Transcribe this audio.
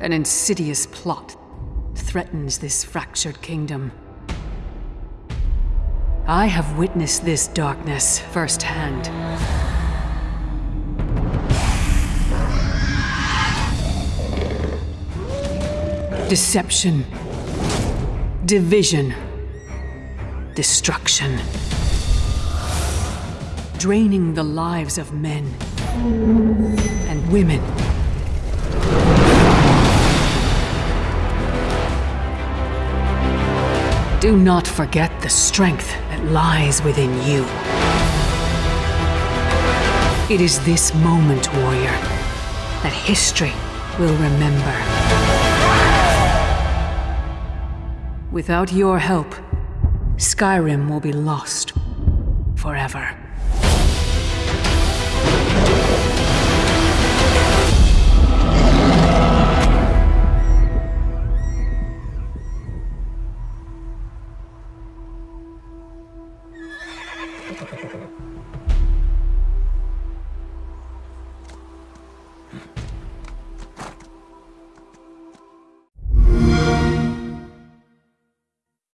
An insidious plot threatens this fractured kingdom. I have witnessed this darkness firsthand. Deception. Division. Destruction. Draining the lives of men and women. Do not forget the strength that lies within you. It is this moment, warrior, that history will remember. Without your help, Skyrim will be lost forever. フフフ。